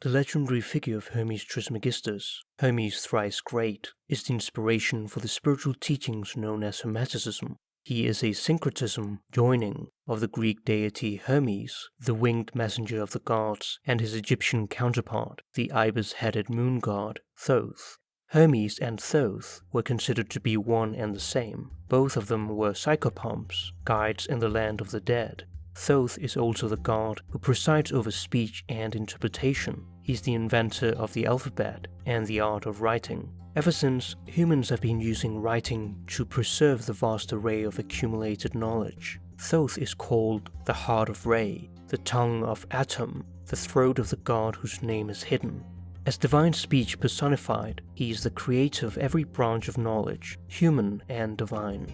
The legendary figure of Hermes Trismegistus, Hermes thrice great, is the inspiration for the spiritual teachings known as Hermeticism. He is a syncretism joining of the Greek deity Hermes, the winged messenger of the gods, and his Egyptian counterpart, the ibis-headed moon god Thoth. Hermes and Thoth were considered to be one and the same. Both of them were psychopomps, guides in the land of the dead, Thoth is also the god who presides over speech and interpretation. He's the inventor of the alphabet and the art of writing. Ever since, humans have been using writing to preserve the vast array of accumulated knowledge. Thoth is called the heart of Re, the tongue of Atum, the throat of the god whose name is hidden. As divine speech personified, he is the creator of every branch of knowledge, human and divine.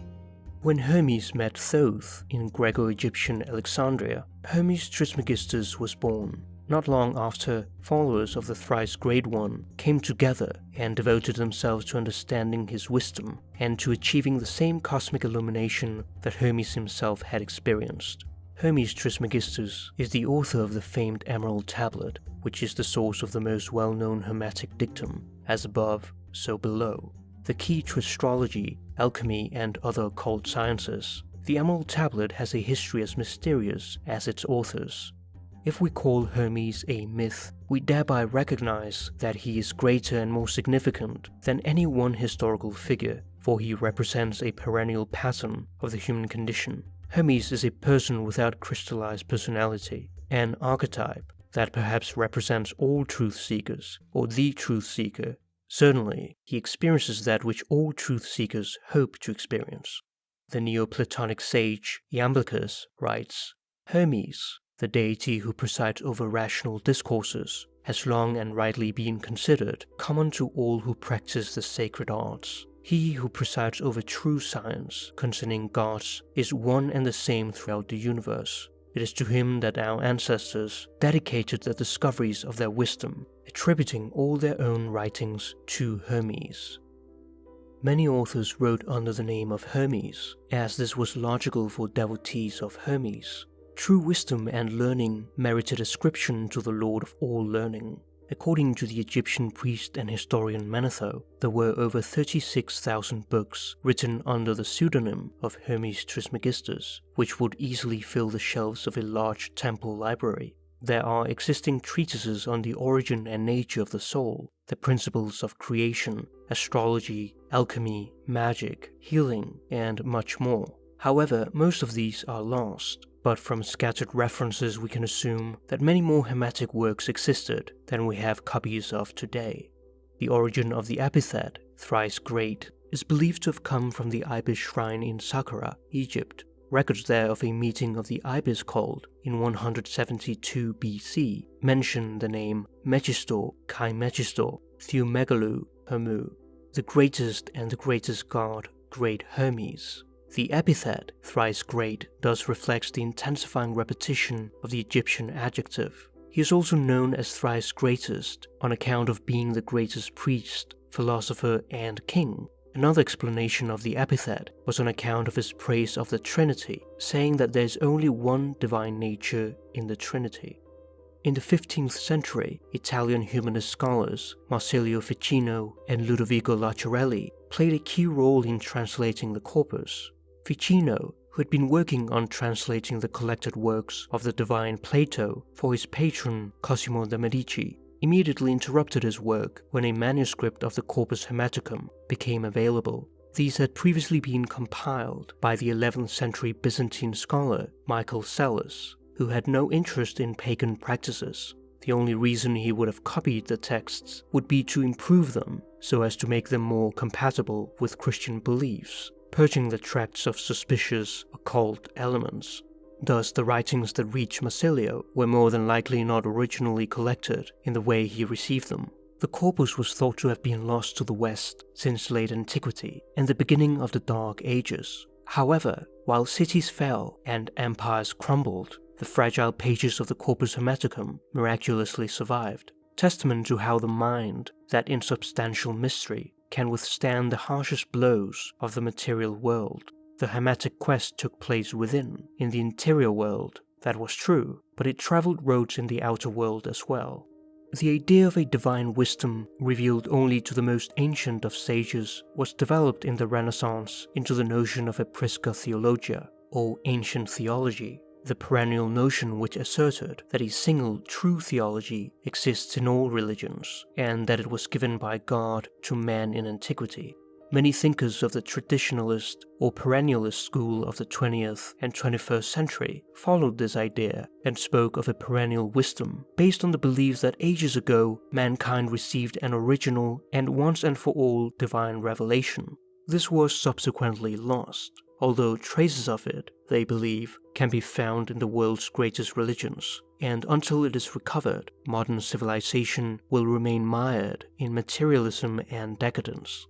When Hermes met Thoth in Greco-Egyptian Alexandria, Hermes Trismegistus was born. Not long after, followers of the thrice great one came together and devoted themselves to understanding his wisdom and to achieving the same cosmic illumination that Hermes himself had experienced. Hermes Trismegistus is the author of the famed Emerald Tablet, which is the source of the most well-known Hermetic dictum, as above, so below. The key to astrology alchemy, and other occult sciences, the Emerald Tablet has a history as mysterious as its authors. If we call Hermes a myth, we thereby recognize that he is greater and more significant than any one historical figure, for he represents a perennial pattern of the human condition. Hermes is a person without crystallized personality, an archetype that perhaps represents all truth seekers, or the truth seeker Certainly, he experiences that which all truth seekers hope to experience. The Neoplatonic sage Iamblichus writes, Hermes, the deity who presides over rational discourses, has long and rightly been considered common to all who practice the sacred arts. He who presides over true science concerning gods is one and the same throughout the universe. It is to him that our ancestors dedicated the discoveries of their wisdom, attributing all their own writings to Hermes. Many authors wrote under the name of Hermes, as this was logical for devotees of Hermes. True wisdom and learning merited ascription to the Lord of all learning. According to the Egyptian priest and historian Manetho, there were over 36,000 books written under the pseudonym of Hermes Trismegistus, which would easily fill the shelves of a large temple library. There are existing treatises on the origin and nature of the soul, the principles of creation, astrology, alchemy, magic, healing, and much more. However, most of these are lost, but from scattered references we can assume that many more Hermetic works existed than we have copies of today. The origin of the epithet, thrice great, is believed to have come from the Ibis shrine in Saqqara, Egypt. Records there of a meeting of the Ibis called in 172 BC mention the name Megistor Kai Megistor Theomegalou Hermu, the greatest and the greatest god, great Hermes. The epithet, thrice great, thus reflects the intensifying repetition of the Egyptian adjective. He is also known as thrice greatest on account of being the greatest priest, philosopher, and king. Another explanation of the epithet was on account of his praise of the Trinity, saying that there is only one divine nature in the Trinity. In the 15th century, Italian humanist scholars Marsilio Ficino and Ludovico Lazzarelli played a key role in translating the corpus, Ficino, who had been working on translating the collected works of the divine Plato for his patron Cosimo de' Medici, immediately interrupted his work when a manuscript of the Corpus Hermeticum became available. These had previously been compiled by the 11th century Byzantine scholar Michael Psellus, who had no interest in pagan practices. The only reason he would have copied the texts would be to improve them so as to make them more compatible with Christian beliefs purging the tracts of suspicious, occult elements. Thus, the writings that reach Marsilio were more than likely not originally collected in the way he received them. The corpus was thought to have been lost to the West since late antiquity and the beginning of the Dark Ages. However, while cities fell and empires crumbled, the fragile pages of the Corpus Hermeticum miraculously survived, testament to how the mind, that insubstantial mystery, can withstand the harshest blows of the material world. The Hermetic quest took place within, in the interior world, that was true, but it traveled roads in the outer world as well. The idea of a divine wisdom revealed only to the most ancient of sages was developed in the Renaissance into the notion of a Prisca Theologia, or ancient theology, the perennial notion which asserted that a single true theology exists in all religions, and that it was given by God to man in antiquity. Many thinkers of the traditionalist or perennialist school of the 20th and 21st century followed this idea and spoke of a perennial wisdom based on the belief that ages ago mankind received an original and once and for all divine revelation. This was subsequently lost, although traces of it, they believe, can be found in the world's greatest religions, and until it is recovered, modern civilization will remain mired in materialism and decadence.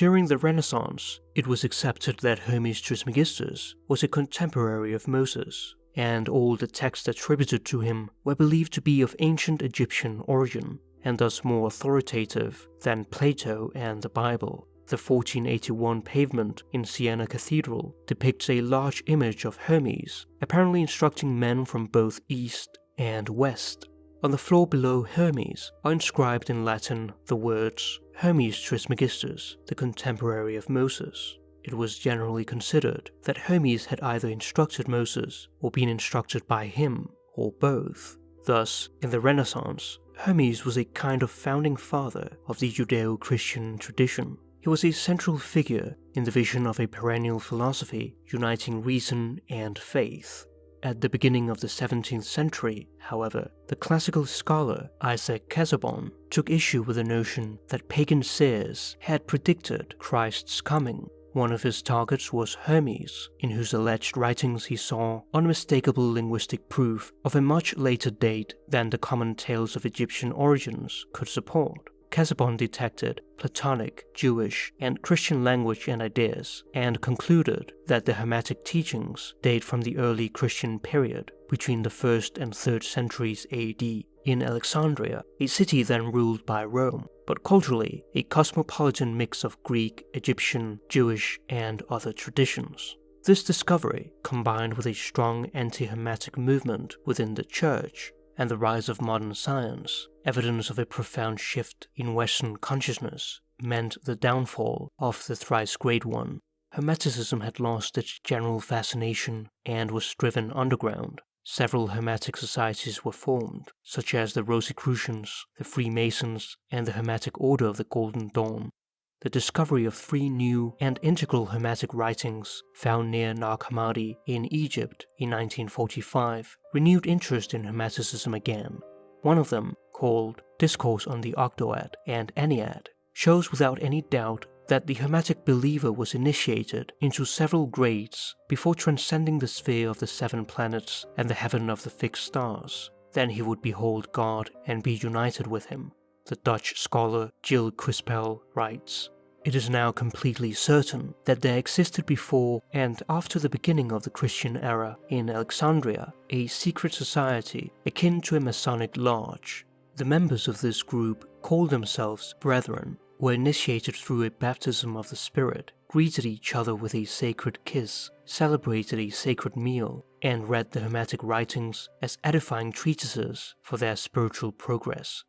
During the Renaissance, it was accepted that Hermes Trismegistus was a contemporary of Moses, and all the texts attributed to him were believed to be of ancient Egyptian origin, and thus more authoritative than Plato and the Bible. The 1481 pavement in Siena Cathedral depicts a large image of Hermes, apparently instructing men from both East and West. On the floor below Hermes are inscribed in Latin the words Hermes Trismegistus, the contemporary of Moses. It was generally considered that Hermes had either instructed Moses or been instructed by him, or both. Thus, in the Renaissance, Hermes was a kind of founding father of the Judeo-Christian tradition. He was a central figure in the vision of a perennial philosophy uniting reason and faith. At the beginning of the 17th century, however, the classical scholar Isaac Casaubon took issue with the notion that pagan seers had predicted Christ's coming. One of his targets was Hermes, in whose alleged writings he saw unmistakable linguistic proof of a much later date than the common tales of Egyptian origins could support. Casaubon detected Platonic, Jewish, and Christian language and ideas, and concluded that the Hermetic teachings date from the early Christian period between the 1st and 3rd centuries AD in Alexandria, a city then ruled by Rome, but culturally a cosmopolitan mix of Greek, Egyptian, Jewish, and other traditions. This discovery, combined with a strong anti-Hermetic movement within the church, and the rise of modern science, evidence of a profound shift in Western consciousness, meant the downfall of the thrice great one. Hermeticism had lost its general fascination and was driven underground. Several Hermetic societies were formed, such as the Rosicrucians, the Freemasons, and the Hermetic Order of the Golden Dawn, the discovery of three new and integral Hermetic writings found near Nag Hammadi in Egypt in 1945 renewed interest in Hermeticism again. One of them, called Discourse on the Ogdoad and Ennead, shows without any doubt that the Hermetic believer was initiated into several grades before transcending the sphere of the seven planets and the heaven of the fixed stars. Then he would behold God and be united with him the Dutch scholar Gilles Quispel writes, It is now completely certain that there existed before and after the beginning of the Christian era in Alexandria a secret society akin to a Masonic lodge. The members of this group called themselves Brethren, were initiated through a baptism of the Spirit, greeted each other with a sacred kiss, celebrated a sacred meal, and read the Hermetic writings as edifying treatises for their spiritual progress.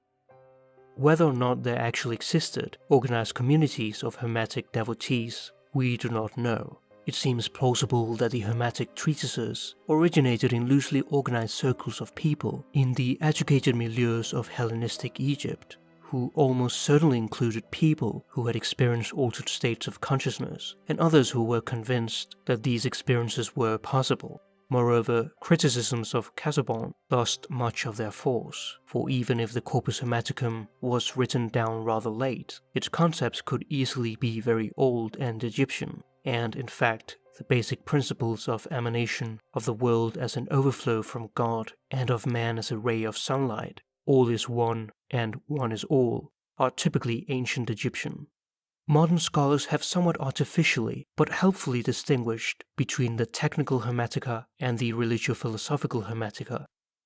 Whether or not there actually existed organized communities of Hermetic devotees, we do not know. It seems plausible that the Hermetic treatises originated in loosely organized circles of people in the educated milieus of Hellenistic Egypt, who almost certainly included people who had experienced altered states of consciousness, and others who were convinced that these experiences were possible. Moreover, criticisms of Casaubon lost much of their force, for even if the Corpus Hermeticum was written down rather late, its concepts could easily be very old and Egyptian, and in fact, the basic principles of emanation of the world as an overflow from God and of man as a ray of sunlight, all is one and one is all, are typically ancient Egyptian. Modern scholars have somewhat artificially but helpfully distinguished between the technical Hermetica and the religio-philosophical Hermetica.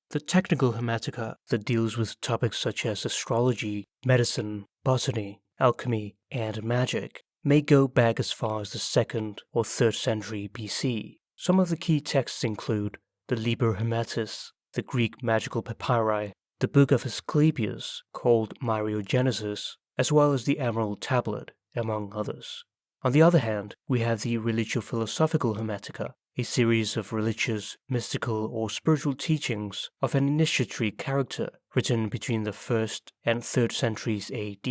The technical Hermetica that deals with topics such as astrology, medicine, botany, alchemy, and magic may go back as far as the 2nd or 3rd century BC. Some of the key texts include the Liber Hermetis, the Greek magical papyri, the Book of Asclepius, called Myriogenesis, as well as the Emerald Tablet, among others. On the other hand, we have the religio-philosophical Hermetica, a series of religious, mystical, or spiritual teachings of an initiatory character written between the 1st and 3rd centuries AD.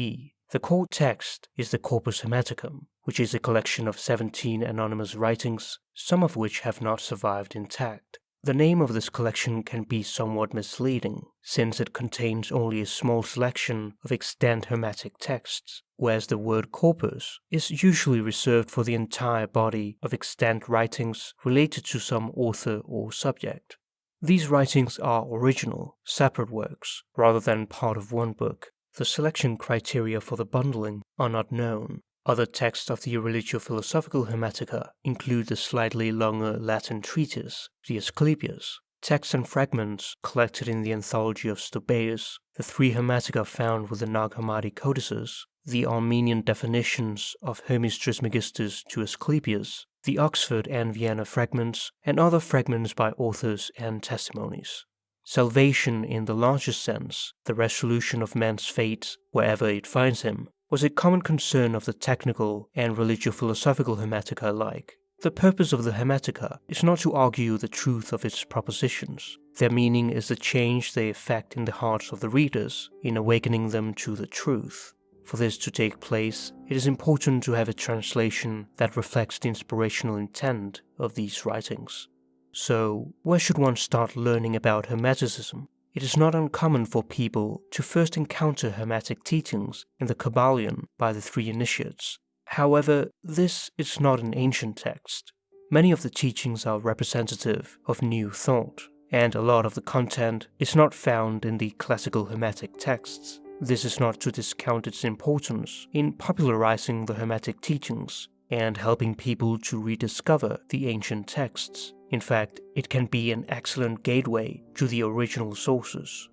The core text is the Corpus Hermeticum, which is a collection of 17 anonymous writings, some of which have not survived intact. The name of this collection can be somewhat misleading, since it contains only a small selection of extant Hermetic texts, whereas the word corpus is usually reserved for the entire body of extant writings related to some author or subject. These writings are original, separate works, rather than part of one book. The selection criteria for the bundling are not known, other texts of the religio-philosophical Hermetica include the slightly longer Latin treatise, the Asclepius, texts and fragments collected in the Anthology of Stobaeus, the three Hermetica found with the Nag Hammadi codices, the Armenian definitions of Hermes Trismegistus to Asclepius, the Oxford and Vienna fragments, and other fragments by authors and testimonies. Salvation in the largest sense, the resolution of man's fate wherever it finds him, was a common concern of the technical and religio-philosophical Hermetica alike. The purpose of the Hermetica is not to argue the truth of its propositions. Their meaning is the change they effect in the hearts of the readers in awakening them to the truth. For this to take place, it is important to have a translation that reflects the inspirational intent of these writings. So, where should one start learning about Hermeticism? It is not uncommon for people to first encounter Hermetic teachings in the Kybalion by the three initiates. However, this is not an ancient text. Many of the teachings are representative of new thought, and a lot of the content is not found in the classical Hermetic texts. This is not to discount its importance in popularizing the Hermetic teachings and helping people to rediscover the ancient texts. In fact, it can be an excellent gateway to the original sources.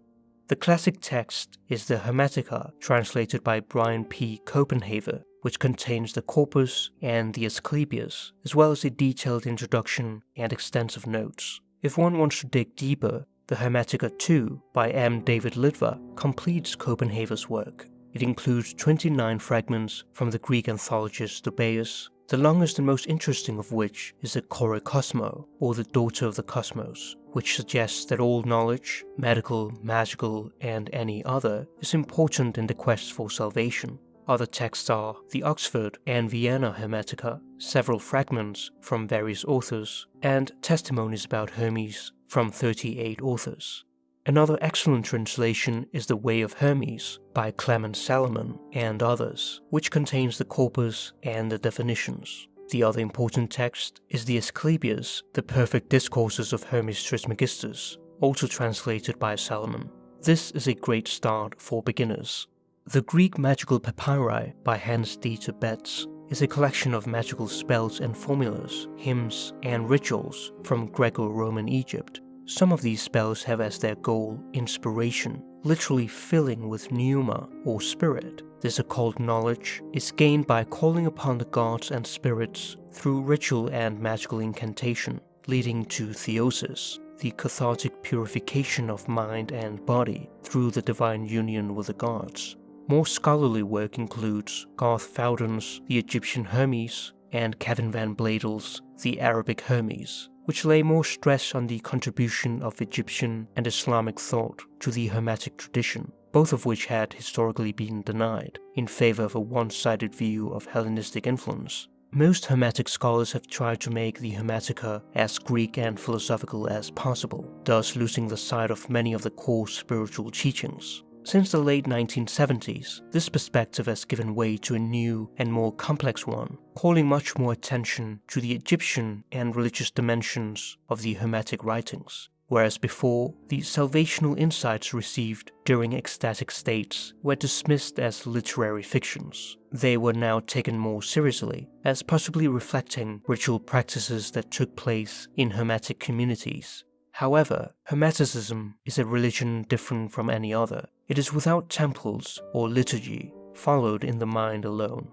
The classic text is the Hermetica translated by Brian P. Copenhaver, which contains the corpus and the Asclepius, as well as a detailed introduction and extensive notes. If one wants to dig deeper, the Hermetica 2 by M. David Litwa completes Copenhaver's work. It includes 29 fragments from the Greek anthologist Stobaeus, the longest and most interesting of which is the Cosmo, or the Daughter of the Cosmos, which suggests that all knowledge, medical, magical, and any other, is important in the quest for salvation. Other texts are the Oxford and Vienna Hermetica, several fragments from various authors, and testimonies about Hermes from 38 authors. Another excellent translation is The Way of Hermes by Clement Salaman and others, which contains the corpus and the definitions. The other important text is the Asclepius, The Perfect Discourses of Hermes Trismegistus, also translated by Salaman. This is a great start for beginners. The Greek Magical Papyri by Hans Dieter Betz is a collection of magical spells and formulas, hymns, and rituals from Greco-Roman Egypt some of these spells have as their goal inspiration, literally filling with pneuma or spirit. This occult knowledge is gained by calling upon the gods and spirits through ritual and magical incantation, leading to theosis, the cathartic purification of mind and body through the divine union with the gods. More scholarly work includes Garth Fowden's The Egyptian Hermes and Kevin Van Bladel's The Arabic Hermes, which lay more stress on the contribution of Egyptian and Islamic thought to the Hermetic tradition, both of which had historically been denied, in favor of a one-sided view of Hellenistic influence. Most Hermetic scholars have tried to make the Hermetica as Greek and philosophical as possible, thus losing the sight of many of the core spiritual teachings. Since the late 1970s, this perspective has given way to a new and more complex one, calling much more attention to the Egyptian and religious dimensions of the Hermetic writings, whereas before, the salvational insights received during ecstatic states were dismissed as literary fictions. They were now taken more seriously, as possibly reflecting ritual practices that took place in Hermetic communities However, Hermeticism is a religion different from any other. It is without temples or liturgy, followed in the mind alone.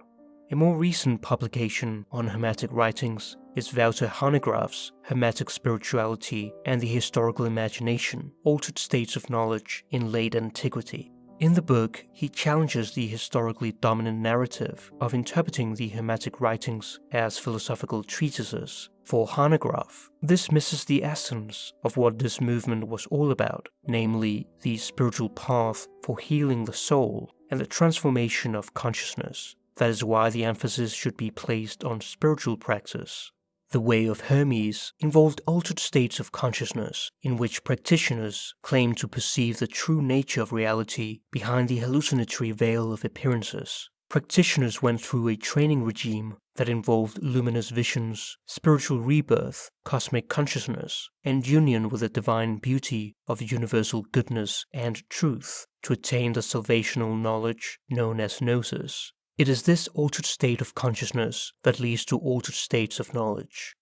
A more recent publication on Hermetic writings is Wouter Hanegraaff's Hermetic Spirituality and the Historical Imagination, Altered States of Knowledge in Late Antiquity. In the book, he challenges the historically dominant narrative of interpreting the Hermetic writings as philosophical treatises. For Hanegraaff, this misses the essence of what this movement was all about, namely the spiritual path for healing the soul and the transformation of consciousness. That is why the emphasis should be placed on spiritual practice. The Way of Hermes involved altered states of consciousness in which practitioners claimed to perceive the true nature of reality behind the hallucinatory veil of appearances. Practitioners went through a training regime that involved luminous visions, spiritual rebirth, cosmic consciousness, and union with the divine beauty of universal goodness and truth to attain the salvational knowledge known as gnosis. It is this altered state of consciousness that leads to altered states of knowledge.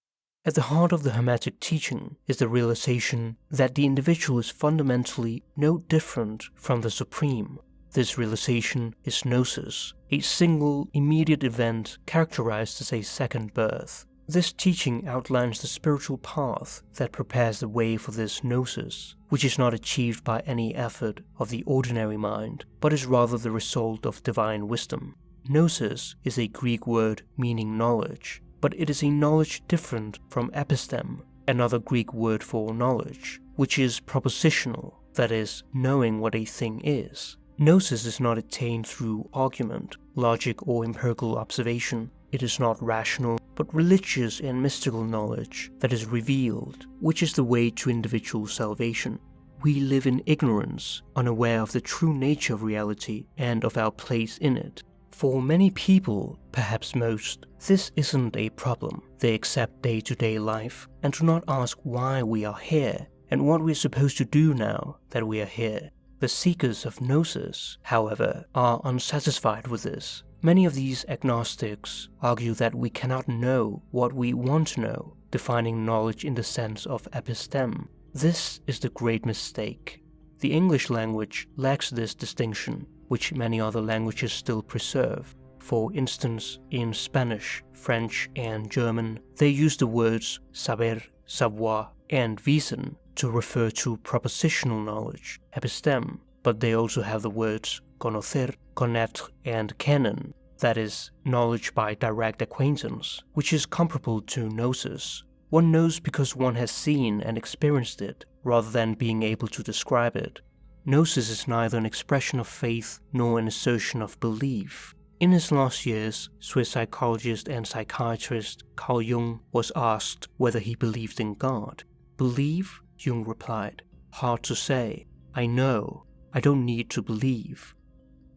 At the heart of the Hermetic teaching is the realization that the individual is fundamentally no different from the Supreme. This realization is gnosis, a single, immediate event characterized as a second birth. This teaching outlines the spiritual path that prepares the way for this gnosis, which is not achieved by any effort of the ordinary mind, but is rather the result of divine wisdom. Gnosis is a Greek word meaning knowledge, but it is a knowledge different from episteme, another Greek word for knowledge, which is propositional, that is, knowing what a thing is. Gnosis is not attained through argument, logic, or empirical observation. It is not rational, but religious and mystical knowledge that is revealed, which is the way to individual salvation. We live in ignorance, unaware of the true nature of reality and of our place in it, for many people, perhaps most, this isn't a problem. They accept day-to-day life and do not ask why we are here and what we're supposed to do now that we are here. The seekers of gnosis, however, are unsatisfied with this. Many of these agnostics argue that we cannot know what we want to know, defining knowledge in the sense of episteme. This is the great mistake. The English language lacks this distinction which many other languages still preserve. For instance, in Spanish, French, and German, they use the words saber, savoir, and wissen to refer to propositional knowledge, episteme, but they also have the words conocer, connaître, and kennen, that is, knowledge by direct acquaintance, which is comparable to gnosis. One knows because one has seen and experienced it, rather than being able to describe it. Gnosis is neither an expression of faith nor an assertion of belief. In his last years, Swiss psychologist and psychiatrist Carl Jung was asked whether he believed in God. Believe? Jung replied. Hard to say. I know. I don't need to believe.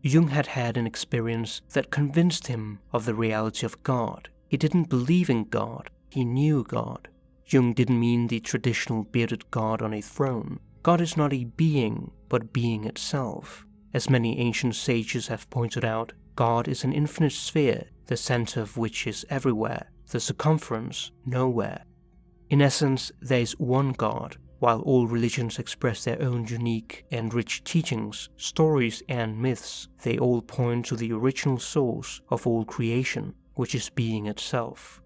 Jung had had an experience that convinced him of the reality of God. He didn't believe in God, he knew God. Jung didn't mean the traditional bearded God on a throne. God is not a being, but being itself. As many ancient sages have pointed out, God is an infinite sphere, the center of which is everywhere, the circumference nowhere. In essence, there is one God, while all religions express their own unique and rich teachings, stories, and myths, they all point to the original source of all creation, which is being itself.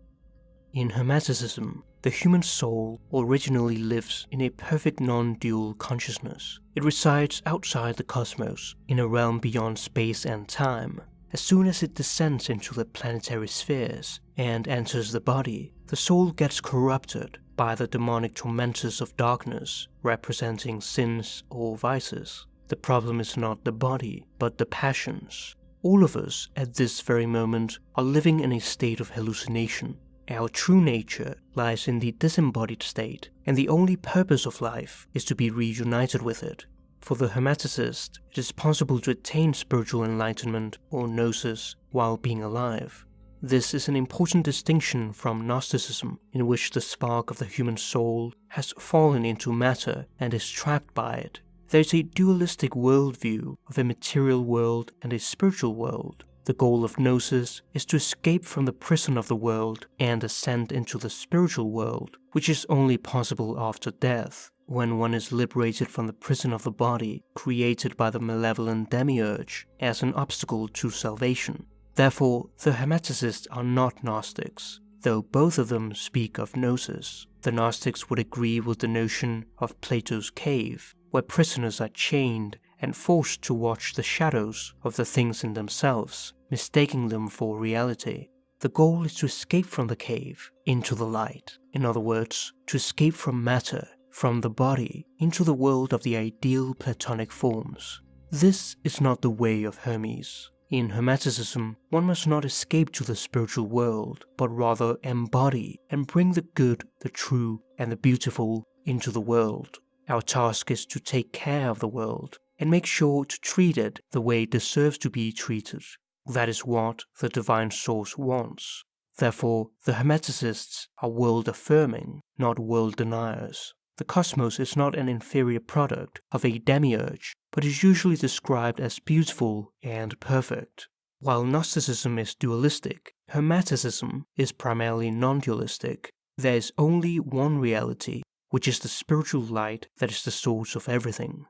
In Hermeticism, the human soul originally lives in a perfect non-dual consciousness. It resides outside the cosmos, in a realm beyond space and time. As soon as it descends into the planetary spheres and enters the body, the soul gets corrupted by the demonic tormentors of darkness, representing sins or vices. The problem is not the body, but the passions. All of us, at this very moment, are living in a state of hallucination, our true nature lies in the disembodied state, and the only purpose of life is to be reunited with it. For the Hermeticist, it is possible to attain spiritual enlightenment or gnosis while being alive. This is an important distinction from Gnosticism, in which the spark of the human soul has fallen into matter and is trapped by it. There is a dualistic worldview of a material world and a spiritual world, the goal of Gnosis is to escape from the prison of the world and ascend into the spiritual world, which is only possible after death, when one is liberated from the prison of the body created by the malevolent demiurge as an obstacle to salvation. Therefore, the Hermeticists are not Gnostics. though both of them speak of gnosis. The Gnostics would agree with the notion of Plato's cave, where prisoners are chained and forced to watch the shadows of the things in themselves, mistaking them for reality. The goal is to escape from the cave into the light. In other words, to escape from matter, from the body, into the world of the ideal Platonic forms. This is not the way of Hermes. In Hermeticism, one must not escape to the spiritual world, but rather embody and bring the good, the true, and the beautiful into the world. Our task is to take care of the world and make sure to treat it the way it deserves to be treated. That is what the divine source wants. Therefore, the Hermeticists are world affirming, not world deniers. The cosmos is not an inferior product of a demiurge, but is usually described as beautiful and perfect. While Gnosticism is dualistic, Hermeticism is primarily non-dualistic. There is only one reality, which is the spiritual light that is the source of everything.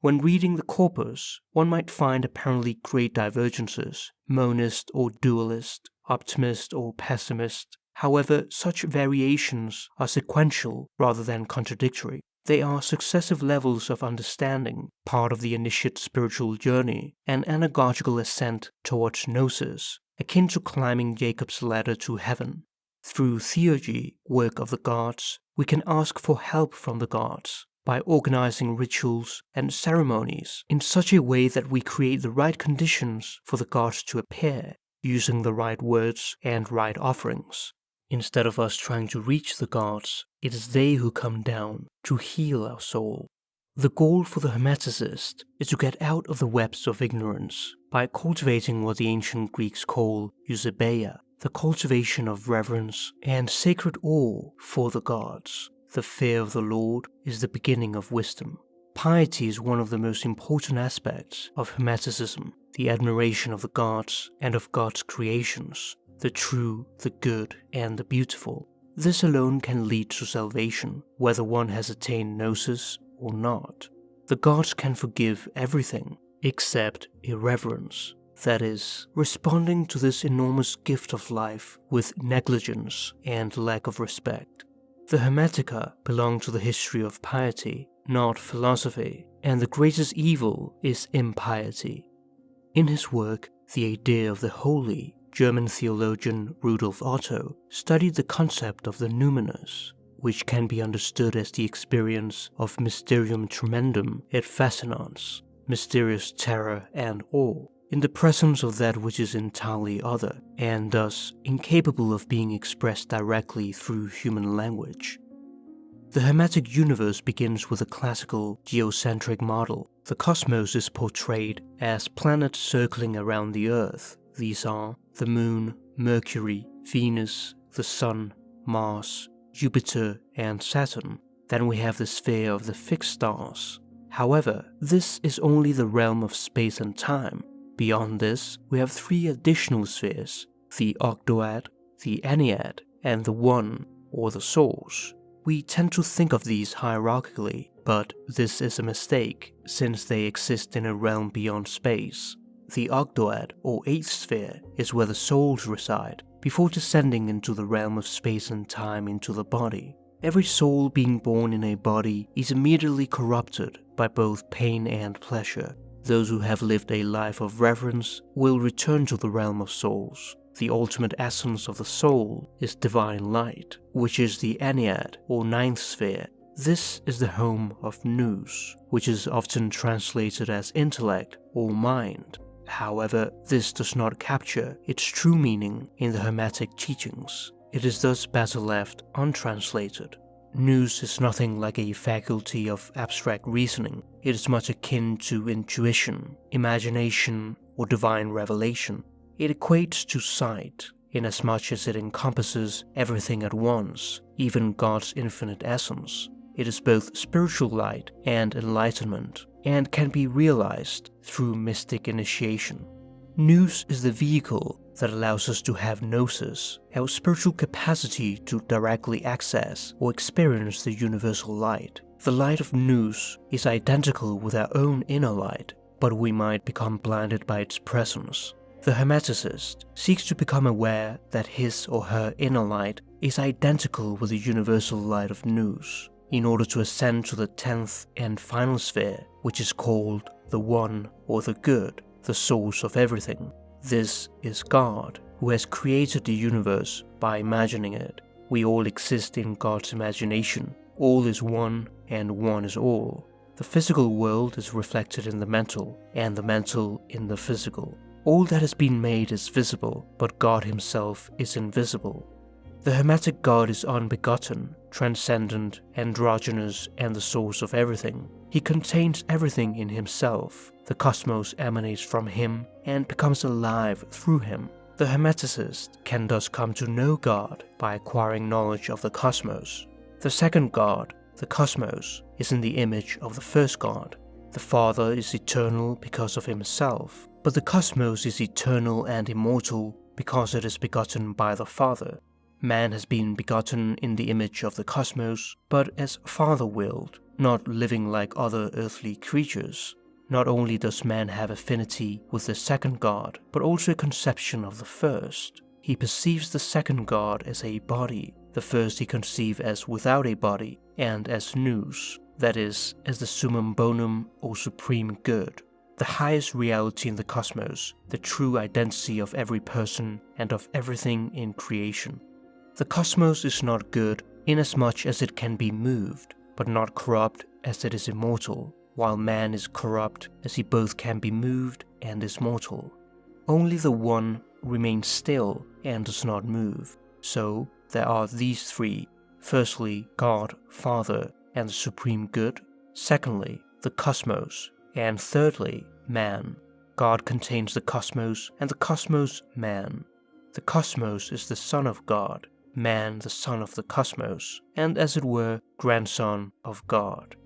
When reading the corpus, one might find apparently great divergences, monist or dualist, optimist or pessimist, However, such variations are sequential rather than contradictory. They are successive levels of understanding, part of the initiate spiritual journey, an anagogical ascent towards gnosis, akin to climbing Jacob's ladder to heaven. Through theurgy, work of the gods, we can ask for help from the gods by organizing rituals and ceremonies in such a way that we create the right conditions for the gods to appear, using the right words and right offerings. Instead of us trying to reach the gods, it is they who come down to heal our soul. The goal for the Hermeticist is to get out of the webs of ignorance by cultivating what the ancient Greeks call eusebeia, the cultivation of reverence and sacred awe for the gods. The fear of the Lord is the beginning of wisdom. Piety is one of the most important aspects of Hermeticism, the admiration of the gods and of God's creations, the true, the good, and the beautiful. This alone can lead to salvation, whether one has attained gnosis or not. The gods can forgive everything except irreverence, that is, responding to this enormous gift of life with negligence and lack of respect. The Hermetica belong to the history of piety, not philosophy, and the greatest evil is impiety. In his work, The Idea of the Holy, German theologian Rudolf Otto studied the concept of the numinous, which can be understood as the experience of mysterium tremendum et fascinans, mysterious terror and awe, in the presence of that which is entirely other, and thus incapable of being expressed directly through human language. The Hermetic universe begins with a classical geocentric model. The cosmos is portrayed as planets circling around the Earth, these are the Moon, Mercury, Venus, the Sun, Mars, Jupiter, and Saturn. Then we have the sphere of the fixed stars. However, this is only the realm of space and time. Beyond this, we have three additional spheres, the ogdoad, the ennead, and the one, or the source. We tend to think of these hierarchically, but this is a mistake, since they exist in a realm beyond space. The Ogdoad, or Eighth Sphere, is where the souls reside, before descending into the realm of space and time into the body. Every soul being born in a body is immediately corrupted by both pain and pleasure. Those who have lived a life of reverence will return to the realm of souls. The ultimate essence of the soul is divine light, which is the Ennead or ninth sphere. This is the home of Nous, which is often translated as intellect or mind. However, this does not capture its true meaning in the Hermetic teachings. It is thus better left untranslated. Nous is nothing like a faculty of abstract reasoning. It is much akin to intuition, imagination, or divine revelation. It equates to sight, inasmuch as it encompasses everything at once, even God's infinite essence. It is both spiritual light and enlightenment, and can be realized through mystic initiation. Nous is the vehicle that allows us to have gnosis, our spiritual capacity to directly access or experience the universal light. The light of Nous is identical with our own inner light, but we might become blinded by its presence. The Hermeticist seeks to become aware that his or her inner light is identical with the universal light of Nous, in order to ascend to the tenth and final sphere, which is called the One or the Good, the source of everything. This is God, who has created the universe by imagining it. We all exist in God's imagination. All is one, and one is all. The physical world is reflected in the mental, and the mental in the physical. All that has been made is visible, but God himself is invisible. The Hermetic God is unbegotten, transcendent, androgynous, and the source of everything. He contains everything in himself. The cosmos emanates from him and becomes alive through him. The Hermeticist can thus come to know God by acquiring knowledge of the cosmos. The second God, the cosmos, is in the image of the first God. The Father is eternal because of himself, but the cosmos is eternal and immortal because it is begotten by the Father. Man has been begotten in the image of the cosmos, but as father-willed, not living like other earthly creatures. Not only does man have affinity with the second God, but also a conception of the first. He perceives the second God as a body, the first he conceives as without a body, and as nous, that is, as the summum bonum or supreme good the highest reality in the cosmos, the true identity of every person and of everything in creation. The cosmos is not good inasmuch as it can be moved, but not corrupt as it is immortal, while man is corrupt as he both can be moved and is mortal. Only the One remains still and does not move. So there are these three. Firstly, God, Father, and the Supreme Good. Secondly, the cosmos, and thirdly, man. God contains the cosmos, and the cosmos man. The cosmos is the son of God, man the son of the cosmos, and as it were, grandson of God.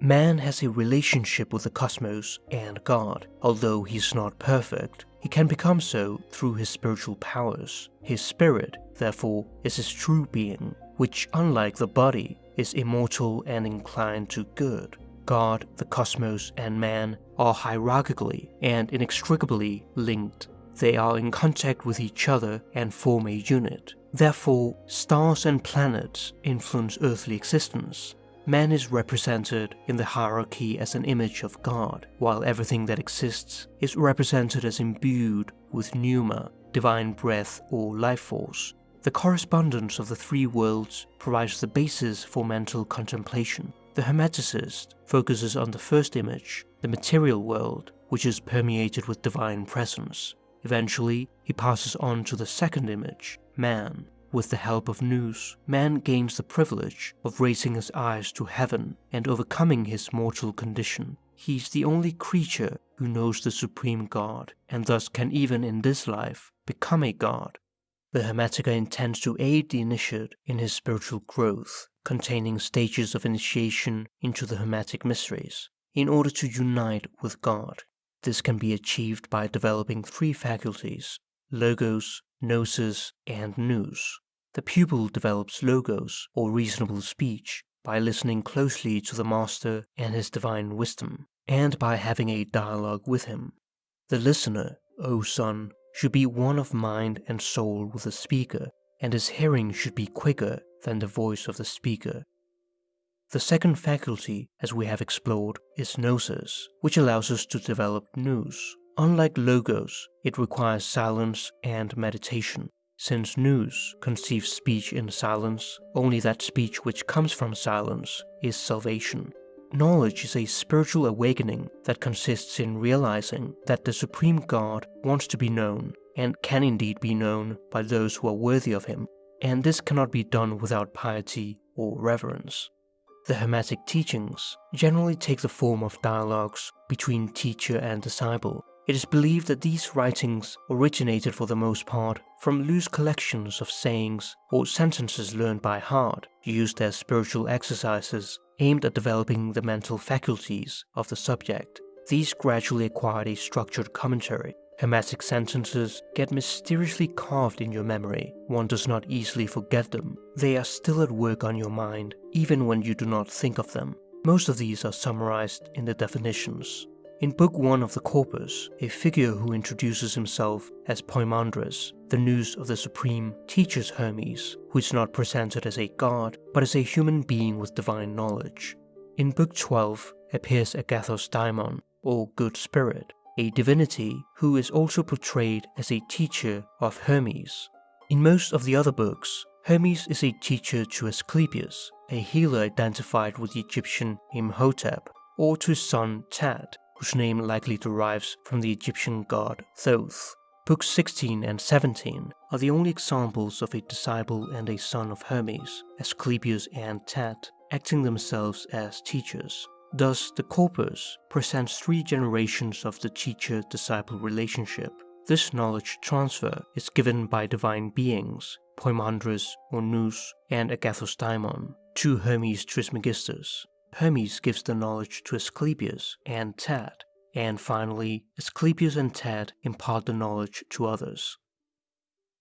Man has a relationship with the cosmos and God. Although he is not perfect, he can become so through his spiritual powers. His spirit, therefore, is his true being, which, unlike the body, is immortal and inclined to good. God, the cosmos, and man are hierarchically and inextricably linked. They are in contact with each other and form a unit. Therefore, stars and planets influence earthly existence. Man is represented in the hierarchy as an image of God, while everything that exists is represented as imbued with pneuma, divine breath or life force. The correspondence of the three worlds provides the basis for mental contemplation. The Hermeticist focuses on the first image, the material world, which is permeated with divine presence. Eventually, he passes on to the second image, man. With the help of Nous, man gains the privilege of raising his eyes to heaven and overcoming his mortal condition. He is the only creature who knows the supreme God, and thus can even in this life become a god. The Hermetica intends to aid the initiate in his spiritual growth containing stages of initiation into the Hermetic mysteries, in order to unite with God. This can be achieved by developing three faculties, logos, gnosis, and nous. The pupil develops logos, or reasonable speech, by listening closely to the master and his divine wisdom, and by having a dialogue with him. The listener, O son, should be one of mind and soul with the speaker, and his hearing should be quicker than the voice of the speaker. The second faculty, as we have explored, is gnosis, which allows us to develop nous. Unlike logos, it requires silence and meditation. Since nous conceives speech in silence, only that speech which comes from silence is salvation. Knowledge is a spiritual awakening that consists in realizing that the Supreme God wants to be known and can indeed be known by those who are worthy of him and this cannot be done without piety or reverence. The Hermetic teachings generally take the form of dialogues between teacher and disciple. It is believed that these writings originated for the most part from loose collections of sayings or sentences learned by heart, used as spiritual exercises aimed at developing the mental faculties of the subject. These gradually acquired a structured commentary Hermetic sentences get mysteriously carved in your memory. One does not easily forget them. They are still at work on your mind, even when you do not think of them. Most of these are summarized in the definitions. In Book 1 of the Corpus, a figure who introduces himself as Poimandres, the nous of the Supreme, teaches Hermes, who is not presented as a god, but as a human being with divine knowledge. In Book 12 appears Agathos Daimon, or Good Spirit, a divinity who is also portrayed as a teacher of Hermes. In most of the other books, Hermes is a teacher to Asclepius, a healer identified with the Egyptian Imhotep, or to his son Tat, whose name likely derives from the Egyptian god Thoth. Books 16 and 17 are the only examples of a disciple and a son of Hermes, Asclepius and Tat, acting themselves as teachers. Thus, the corpus presents three generations of the teacher-disciple relationship. This knowledge transfer is given by divine beings, Poimandres or Nous and Agathosdaimon, to Hermes Trismegistus. Hermes gives the knowledge to Asclepius and Tat, and finally, Asclepius and Tat impart the knowledge to others.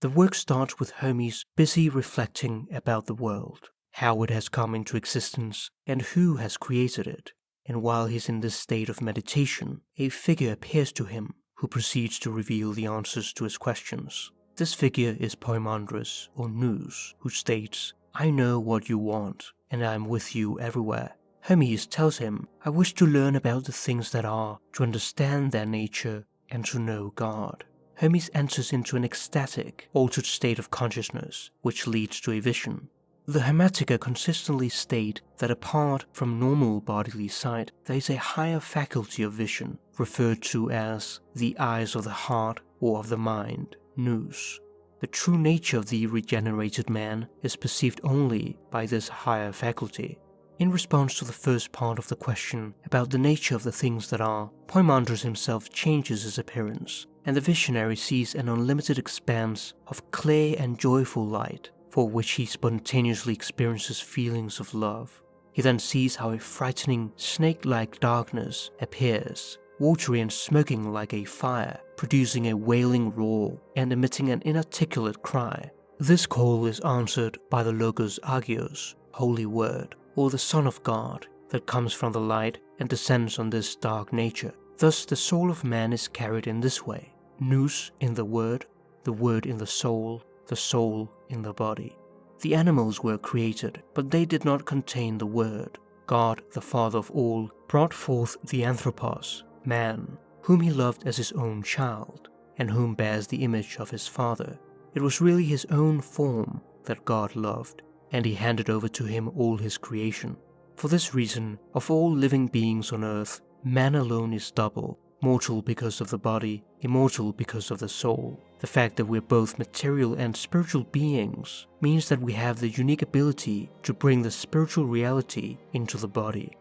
The work starts with Hermes busy reflecting about the world, how it has come into existence, and who has created it. And while he's in this state of meditation, a figure appears to him who proceeds to reveal the answers to his questions. This figure is Poimandres, or Nous, who states, I know what you want, and I am with you everywhere. Hermes tells him, I wish to learn about the things that are, to understand their nature, and to know God. Hermes enters into an ecstatic, altered state of consciousness, which leads to a vision. The Hermetica consistently state that apart from normal bodily sight, there is a higher faculty of vision, referred to as the eyes of the heart or of the mind, nous. The true nature of the regenerated man is perceived only by this higher faculty. In response to the first part of the question about the nature of the things that are, Poimandres himself changes his appearance, and the visionary sees an unlimited expanse of clear and joyful light for which he spontaneously experiences feelings of love. He then sees how a frightening, snake-like darkness appears, watery and smoking like a fire, producing a wailing roar and emitting an inarticulate cry. This call is answered by the Logos Agios, Holy Word, or the Son of God, that comes from the light and descends on this dark nature. Thus the soul of man is carried in this way, nous in the Word, the Word in the soul, the soul in the body. The animals were created, but they did not contain the Word. God, the Father of all, brought forth the Anthropos, man, whom he loved as his own child, and whom bears the image of his Father. It was really his own form that God loved, and he handed over to him all his creation. For this reason, of all living beings on earth, man alone is double, mortal because of the body, immortal because of the soul. The fact that we're both material and spiritual beings means that we have the unique ability to bring the spiritual reality into the body.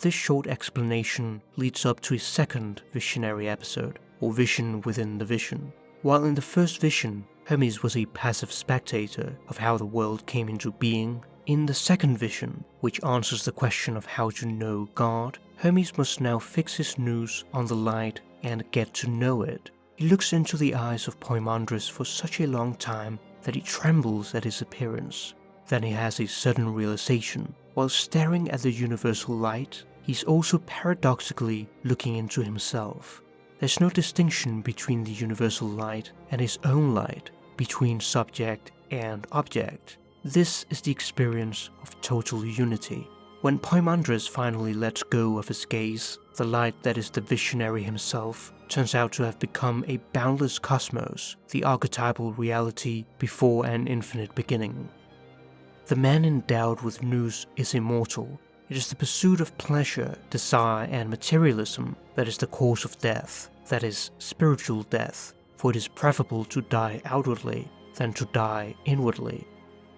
This short explanation leads up to a second visionary episode, or vision within the vision. While in the first vision, Hermes was a passive spectator of how the world came into being, in the second vision, which answers the question of how to know God, Hermes must now fix his nous on the light and get to know it. He looks into the eyes of Poimandres for such a long time that he trembles at his appearance. Then he has a sudden realization. While staring at the universal light, he's also paradoxically looking into himself. There's no distinction between the universal light and his own light, between subject and object. This is the experience of total unity. When Poimandres finally lets go of his gaze, the light that is the visionary himself turns out to have become a boundless cosmos, the archetypal reality before an infinite beginning. The man endowed with nous is immortal. It is the pursuit of pleasure, desire, and materialism that is the cause of death, that is, spiritual death, for it is preferable to die outwardly than to die inwardly.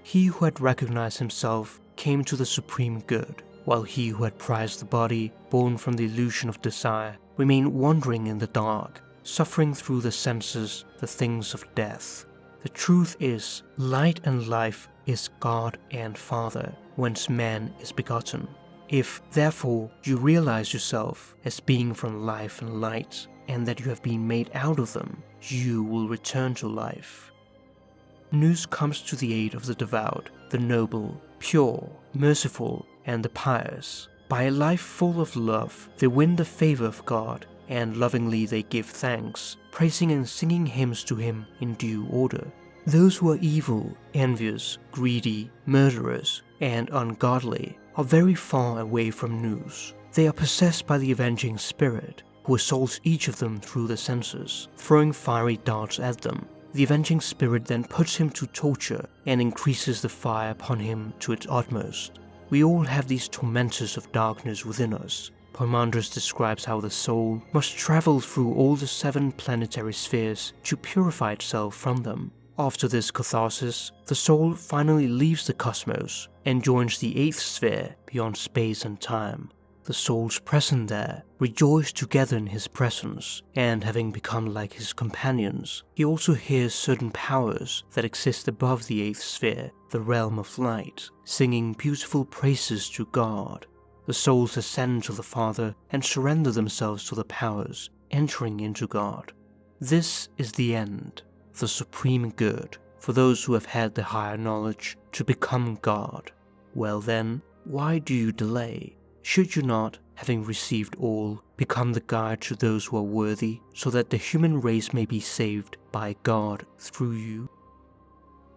He who had recognized himself came to the supreme good, while he who had prized the body, born from the illusion of desire, remained wandering in the dark, suffering through the senses the things of death. The truth is, light and life is God and Father, whence man is begotten. If, therefore, you realize yourself as being from life and light, and that you have been made out of them, you will return to life. Nous comes to the aid of the devout, the noble, pure, merciful, and the pious. By a life full of love, they win the favor of God and lovingly they give thanks, praising and singing hymns to him in due order. Those who are evil, envious, greedy, murderers, and ungodly are very far away from nous. They are possessed by the avenging spirit, who assaults each of them through the senses, throwing fiery darts at them. The avenging spirit then puts him to torture and increases the fire upon him to its utmost. We all have these tormentors of darkness within us. Poimandres describes how the soul must travel through all the seven planetary spheres to purify itself from them. After this catharsis, the soul finally leaves the cosmos and joins the eighth sphere beyond space and time. The souls present there rejoice together in his presence, and having become like his companions, he also hears certain powers that exist above the eighth sphere, the realm of light, singing beautiful praises to God. The souls ascend to the Father and surrender themselves to the powers, entering into God. This is the end, the supreme good, for those who have had the higher knowledge to become God. Well then, why do you delay? Should you not, having received all, become the guide to those who are worthy, so that the human race may be saved by God through you?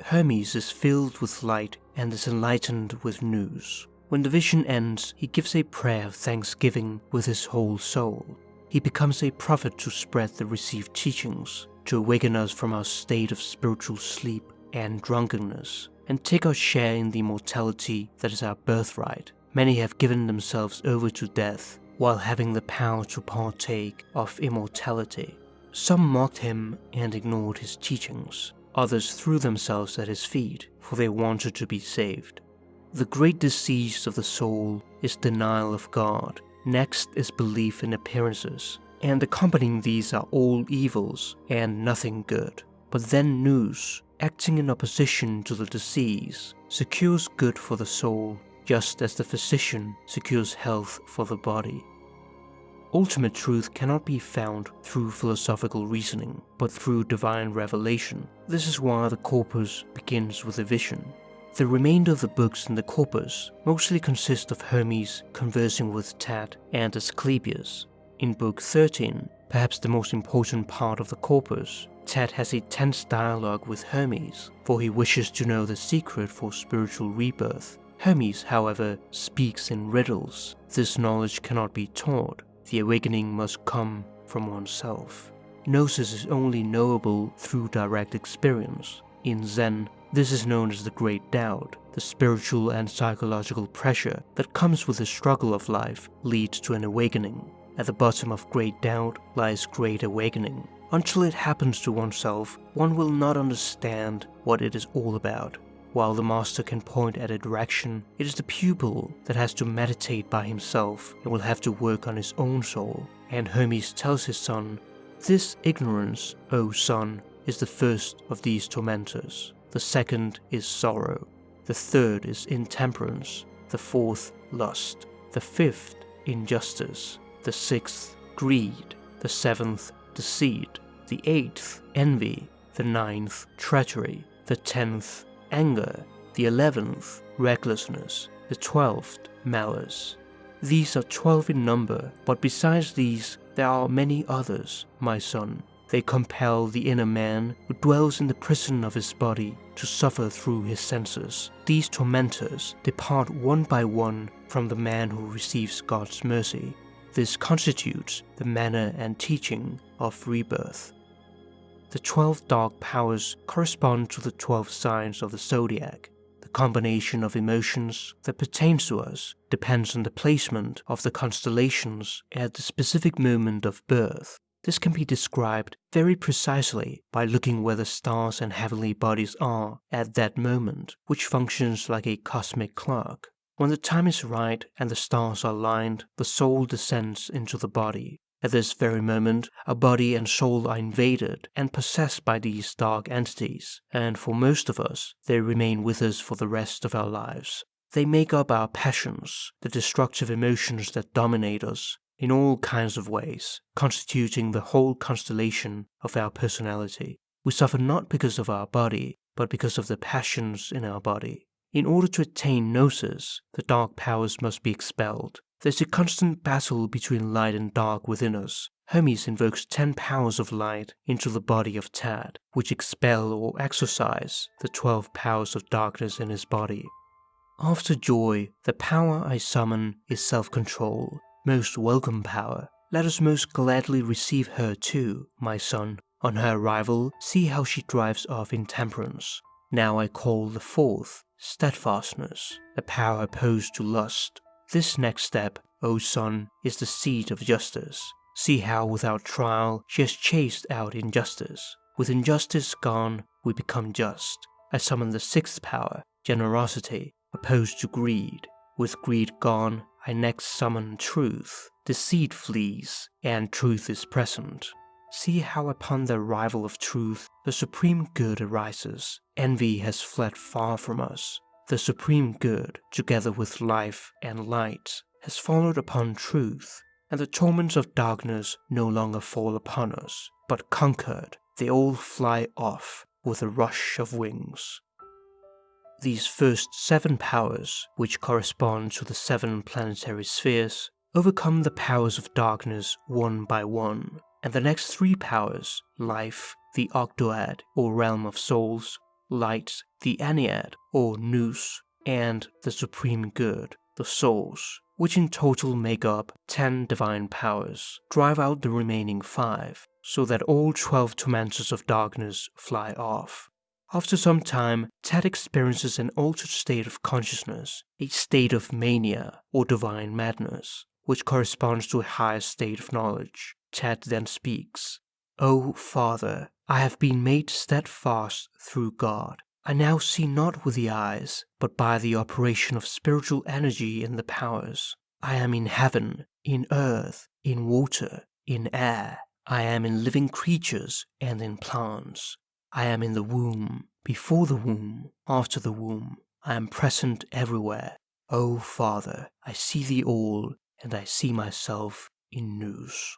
Hermes is filled with light and is enlightened with nous. When the vision ends, he gives a prayer of thanksgiving with his whole soul. He becomes a prophet to spread the received teachings, to awaken us from our state of spiritual sleep and drunkenness, and take our share in the immortality that is our birthright Many have given themselves over to death while having the power to partake of immortality. Some mocked him and ignored his teachings. Others threw themselves at his feet, for they wanted to be saved. The great disease of the soul is denial of God. Next is belief in appearances, and accompanying these are all evils and nothing good. But then Nous, acting in opposition to the disease, secures good for the soul just as the physician secures health for the body. Ultimate truth cannot be found through philosophical reasoning, but through divine revelation. This is why the corpus begins with a vision. The remainder of the books in the corpus mostly consist of Hermes conversing with Tat and Asclepius. In book 13, perhaps the most important part of the corpus, Tat has a tense dialogue with Hermes, for he wishes to know the secret for spiritual rebirth Hermes, however, speaks in riddles. This knowledge cannot be taught. The awakening must come from oneself. Gnosis is only knowable through direct experience. In Zen, this is known as the Great Doubt. The spiritual and psychological pressure that comes with the struggle of life leads to an awakening. At the bottom of Great Doubt lies Great Awakening. Until it happens to oneself, one will not understand what it is all about. While the master can point at a direction, it is the pupil that has to meditate by himself and will have to work on his own soul. And Hermes tells his son, This ignorance, O son, is the first of these tormentors. The second is sorrow. The third is intemperance. The fourth, lust. The fifth, injustice. The sixth, greed. The seventh, deceit. The eighth, envy. The ninth, treachery. The tenth, anger, the eleventh, recklessness, the twelfth, malice. These are twelve in number, but besides these, there are many others, my son. They compel the inner man who dwells in the prison of his body to suffer through his senses. These tormentors depart one by one from the man who receives God's mercy. This constitutes the manner and teaching of rebirth. The 12 dark powers correspond to the 12 signs of the zodiac. The combination of emotions that pertains to us depends on the placement of the constellations at the specific moment of birth. This can be described very precisely by looking where the stars and heavenly bodies are at that moment, which functions like a cosmic clock. When the time is right and the stars are aligned, the soul descends into the body. At this very moment, our body and soul are invaded and possessed by these dark entities, and for most of us, they remain with us for the rest of our lives. They make up our passions, the destructive emotions that dominate us in all kinds of ways, constituting the whole constellation of our personality. We suffer not because of our body, but because of the passions in our body. In order to attain gnosis, the dark powers must be expelled, There's a constant battle between light and dark within us. Hermes invokes 10 powers of light into the body of Tat, which expel or exorcise the 12 powers of darkness in his body. After joy, the power I summon is self-control, most welcome power. Let us most gladly receive her too, my son. On her arrival, see how she drives off intemperance. Now I call the fourth, steadfastness, the power opposed to lust. This next step, O son, is the seat of justice. See how without trial she has chased out injustice. With injustice gone, we become just. I summon the sixth power, generosity, opposed to greed. With greed gone, I next summon truth. Deceit flees, and truth is present. See how upon the arrival of truth, the supreme good arises. Envy has fled far from us. The supreme good, together with life and light, has followed upon truth, and the torments of darkness no longer fall upon us, but conquered, they all fly off with a rush of wings. These first seven powers, which correspond to the seven planetary spheres, overcome the powers of darkness one by one, and the next three powers, life, the Ogdoad, or realm of souls, light, the Ennead, or nous, and the supreme good, the souls, which in total make up 10 divine powers, drive out the remaining 5, so that all 12 tormentors of darkness fly off. After some time, Tat experiences an altered state of consciousness, a state of mania or divine madness, which corresponds to a higher state of knowledge. Tat then speaks, O Father, I have been made steadfast through God. I now see not with the eyes, but by the operation of spiritual energy in the powers. I am in heaven, in earth, in water, in air. I am in living creatures and in plants. I am in the womb, before the womb, after the womb. I am present everywhere. O Father, I see thee all, and I see myself in nous.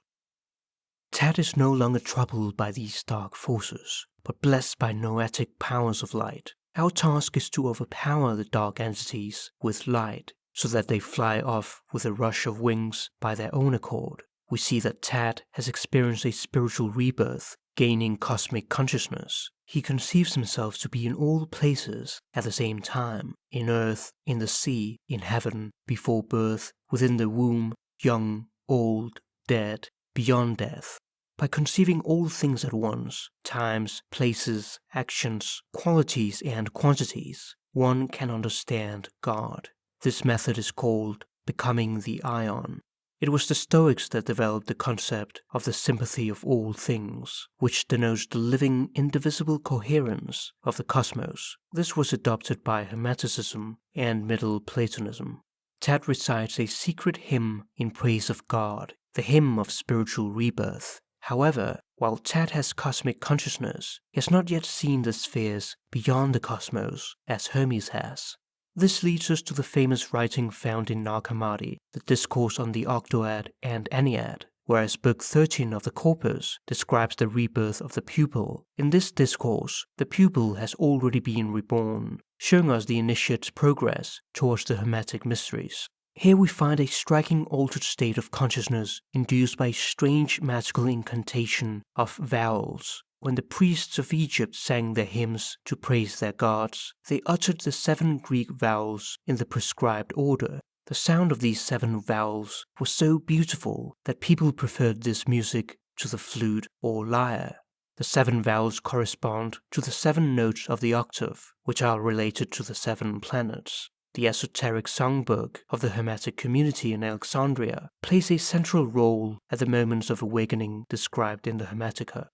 Tat is no longer troubled by these dark forces, but blessed by noetic powers of light. Our task is to overpower the dark entities with light, so that they fly off with a rush of wings by their own accord. We see that Tat has experienced a spiritual rebirth, gaining cosmic consciousness. He conceives himself to be in all places at the same time, in earth, in the sea, in heaven, before birth, within the womb, young, old, dead, beyond death, by conceiving all things at once, times, places, actions, qualities, and quantities, one can understand God. This method is called becoming the Aion. It was the Stoics that developed the concept of the sympathy of all things, which denotes the living, indivisible coherence of the cosmos. This was adopted by Hermeticism and Middle Platonism. Tat recites a secret hymn in praise of God the hymn of spiritual rebirth. However, while Tat has cosmic consciousness, he has not yet seen the spheres beyond the cosmos as Hermes has. This leads us to the famous writing found in Nag the Discourse on the Ogdoad and Ennead, whereas Book 13 of the Corpus describes the rebirth of the pupil. In this discourse, the pupil has already been reborn, showing us the initiate's progress towards the Hermetic mysteries. Here we find a striking altered state of consciousness induced by a strange magical incantation of vowels. When the priests of Egypt sang their hymns to praise their gods, they uttered the seven Greek vowels in the prescribed order. The sound of these seven vowels was so beautiful that people preferred this music to the flute or lyre. The seven vowels correspond to the seven notes of the octave, which are related to the seven planets. The esoteric songbook of the Hermetic community in Alexandria plays a central role at the moments of awakening described in the Hermetica.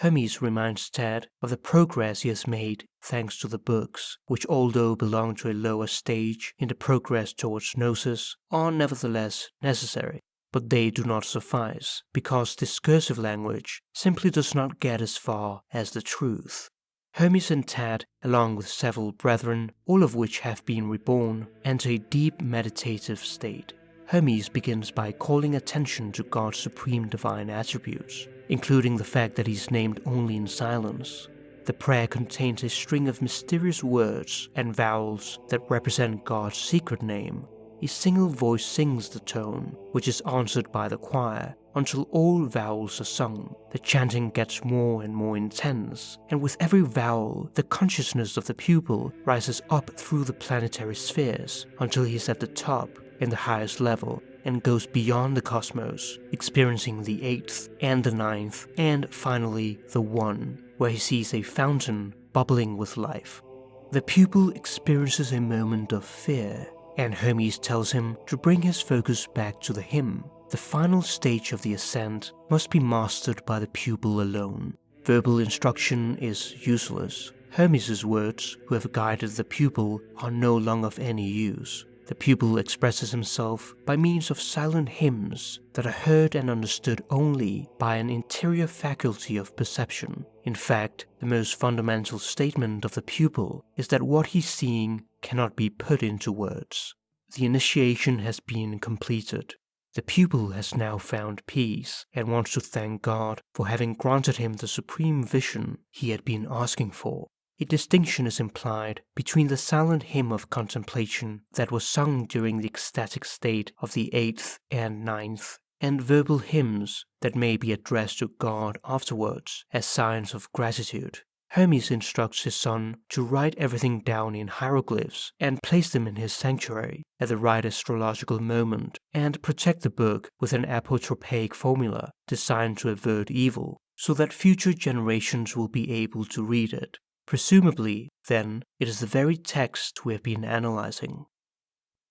Hermes reminds Tat of the progress he has made thanks to the books, which although belong to a lower stage in the progress towards gnosis, are nevertheless necessary. But they do not suffice, because discursive language simply does not get as far as the truth. Hermes and Tat, along with several brethren, all of which have been reborn, enter a deep meditative state. Hermes begins by calling attention to God's supreme divine attributes, including the fact that he's named only in silence. The prayer contains a string of mysterious words and vowels that represent God's secret name. a single voice sings the tone, which is answered by the choir, until all vowels are sung. The chanting gets more and more intense, and with every vowel, the consciousness of the pupil rises up through the planetary spheres until he is at the top, in the highest level, and goes beyond the cosmos, experiencing the eighth and the ninth, and finally the one, where he sees a fountain bubbling with life. The pupil experiences a moment of fear, and Hermes tells him to bring his focus back to the hymn. The final stage of the ascent must be mastered by the pupil alone. Verbal instruction is useless. Hermes' words, who have guided the pupil, are no longer of any use. The pupil expresses himself by means of silent hymns that are heard and understood only by an interior faculty of perception. In fact, the most fundamental statement of the pupil is that what he's seeing cannot be put into words. The initiation has been completed. The pupil has now found peace and wants to thank God for having granted him the supreme vision he had been asking for. A distinction is implied between the silent hymn of contemplation that was sung during the ecstatic state of the eighth and ninth, and verbal hymns that may be addressed to God afterwards as signs of gratitude. Hermes instructs his son to write everything down in hieroglyphs and place them in his sanctuary at the right astrological moment and protect the book with an apotropaic formula designed to avert evil so that future generations will be able to read it. Presumably, then, it is the very text we have been analyzing.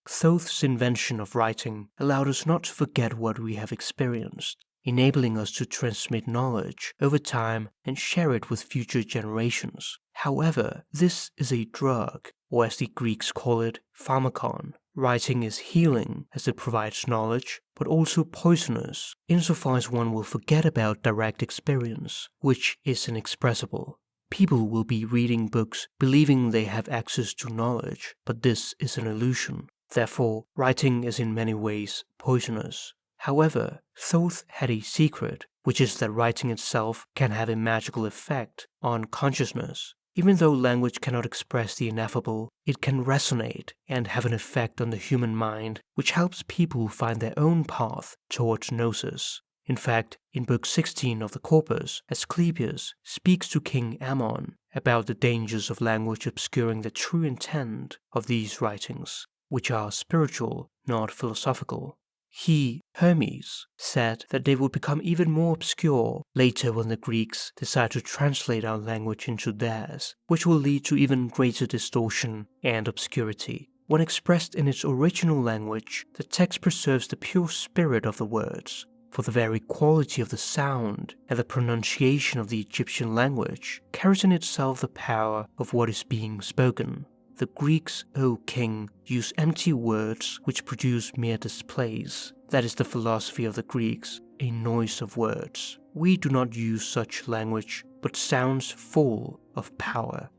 Thoth's invention of writing allowed us not to forget what we have experienced, enabling us to transmit knowledge over time and share it with future generations. However, this is a drug, or as the Greeks call it, pharmakon. Writing is healing as it provides knowledge, but also poisonous, insofar as one will forget about direct experience, which is inexpressible. People will be reading books believing they have access to knowledge, but this is an illusion. Therefore, writing is in many ways poisonous. However, Thoth had a secret, which is that writing itself can have a magical effect on consciousness. Even though language cannot express the ineffable, it can resonate and have an effect on the human mind, which helps people find their own path towards gnosis. In fact, in Book 16 of the Corpus, Asclepius speaks to King Ammon about the dangers of language obscuring the true intent of these writings, which are spiritual, not philosophical. He, Hermes, said that they would become even more obscure later when the Greeks decide to translate our language into theirs, which will lead to even greater distortion and obscurity. When expressed in its original language, the text preserves the pure spirit of the words, for the very quality of the sound and the pronunciation of the Egyptian language carries in itself the power of what is being spoken. The Greeks, O king, use empty words which produce mere displays. That is the philosophy of the Greeks, a noise of words. We do not use such language, but sounds full of power.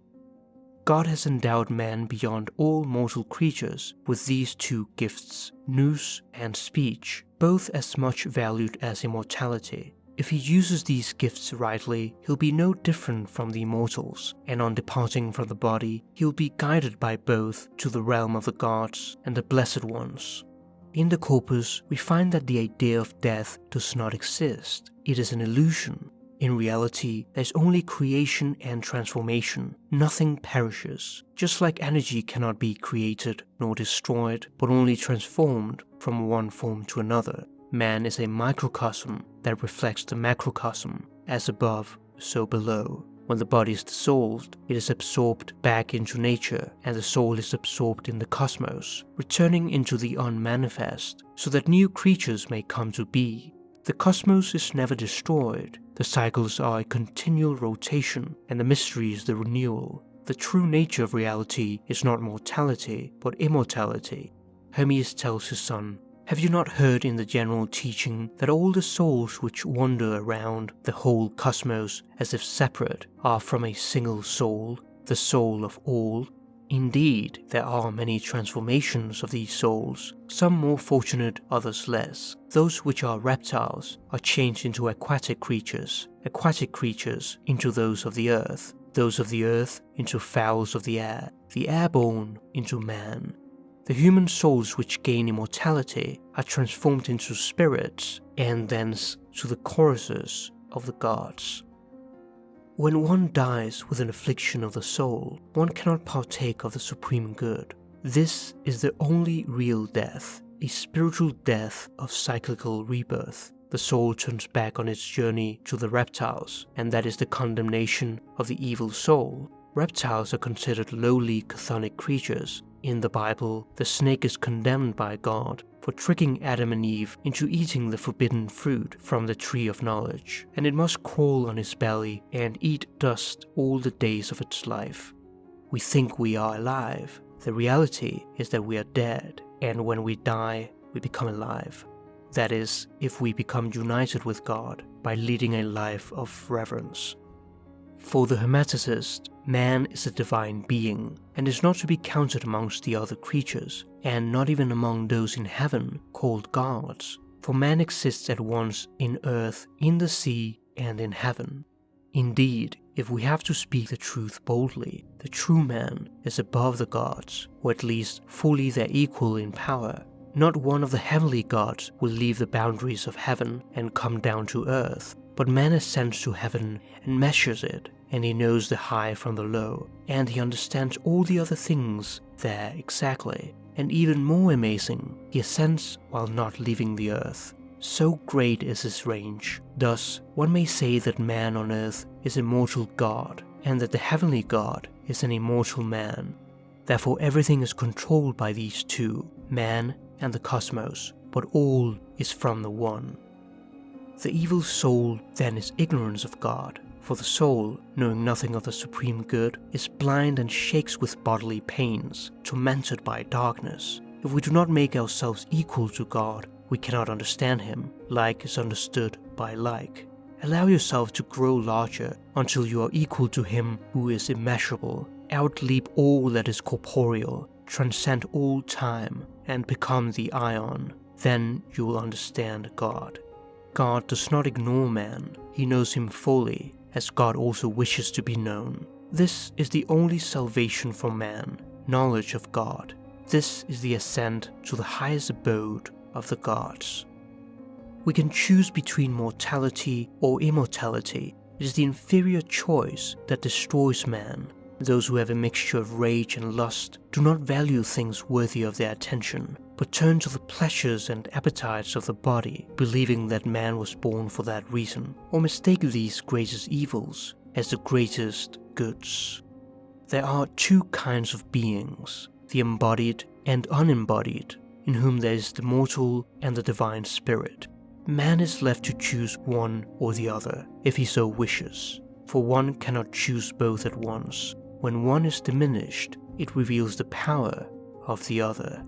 God has endowed man beyond all mortal creatures with these two gifts, nous and speech, both as much valued as immortality. If he uses these gifts rightly, he'll be no different from the immortals, and on departing from the body, he'll be guided by both to the realm of the gods and the blessed ones. In the corpus, we find that the idea of death does not exist. It is an illusion, in reality, there's only creation and transformation. Nothing perishes. Just like energy cannot be created nor destroyed, but only transformed from one form to another. Man is a microcosm that reflects the macrocosm, as above, so below. When the body is dissolved, it is absorbed back into nature, and the soul is absorbed in the cosmos, returning into the unmanifest, so that new creatures may come to be. The cosmos is never destroyed, the cycles are a continual rotation, and the mystery is the renewal. The true nature of reality is not mortality, but immortality. Hermes tells his son, Have you not heard in the general teaching that all the souls which wander around the whole cosmos as if separate are from a single soul, the soul of all? Indeed, there are many transformations of these souls, some more fortunate, others less. Those which are reptiles are changed into aquatic creatures, aquatic creatures into those of the earth, those of the earth into fowls of the air, the airborne into man. The human souls which gain immortality are transformed into spirits and thence to the choruses of the gods. When one dies with an affliction of the soul, one cannot partake of the supreme good. This is the only real death, a spiritual death of cyclical rebirth. The soul turns back on its journey to the reptiles, and that is the condemnation of the evil soul. Reptiles are considered lowly chthonic creatures. In the Bible, the snake is condemned by God for tricking Adam and Eve into eating the forbidden fruit from the tree of knowledge, and it must crawl on its belly and eat dust all the days of its life. We think we are alive. The reality is that we are dead, and when we die, we become alive. That is, if we become united with God by leading a life of reverence. For the Hermeticist, man is a divine being and is not to be counted amongst the other creatures, and not even among those in heaven called gods, for man exists at once in earth, in the sea, and in heaven. Indeed, if we have to speak the truth boldly, the true man is above the gods, or at least fully their equal in power. Not one of the heavenly gods will leave the boundaries of heaven and come down to earth, but man ascends to heaven and measures it, and he knows the high from the low, and he understands all the other things there exactly. And even more amazing, he ascends while not leaving the earth. So great is his range. Thus, one may say that man on earth is a mortal god, and that the heavenly god is an immortal man. Therefore everything is controlled by these two, man and the cosmos, but all is from the one. The evil soul then is ignorance of God, for the soul, knowing nothing of the supreme good, is blind and shakes with bodily pains, tormented by darkness. If we do not make ourselves equal to God, we cannot understand Him. Like is understood by like. Allow yourself to grow larger until you are equal to Him who is immeasurable, outleap all that is corporeal, transcend all time, and become the Aion. Then you will understand God. God does not ignore man, he knows him fully, as God also wishes to be known. This is the only salvation for man, knowledge of God. This is the ascent to the highest abode of the gods. We can choose between mortality or immortality. It is the inferior choice that destroys man. Those who have a mixture of rage and lust do not value things worthy of their attention, but turn to the pleasures and appetites of the body, believing that man was born for that reason, or mistake these greatest evils as the greatest goods. There are two kinds of beings, the embodied and unembodied, in whom there is the mortal and the divine spirit. Man is left to choose one or the other, if he so wishes, for one cannot choose both at once. When one is diminished, it reveals the power of the other.